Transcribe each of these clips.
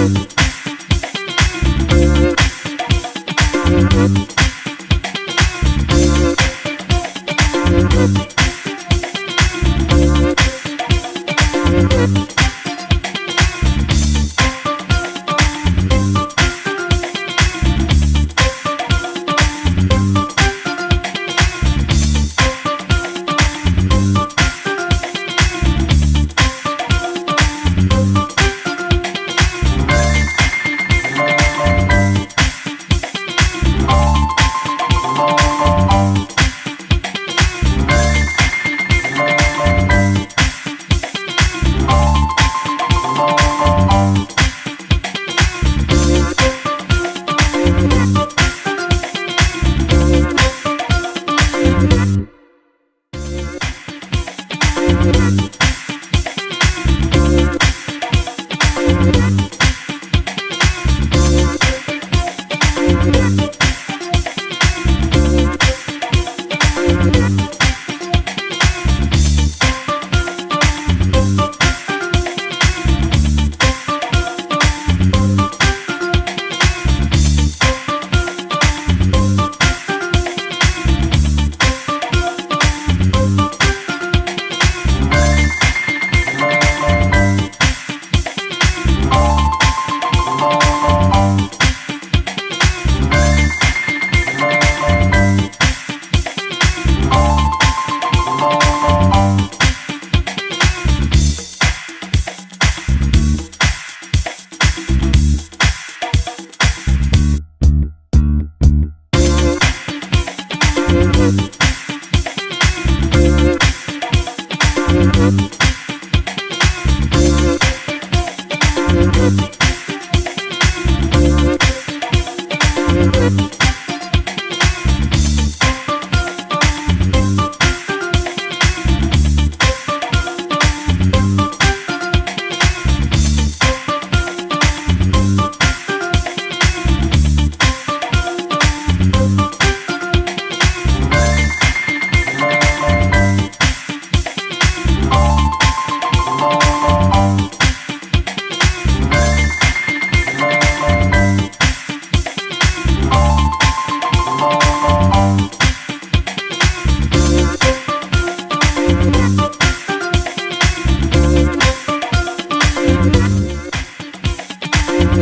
Thank you.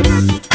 Thank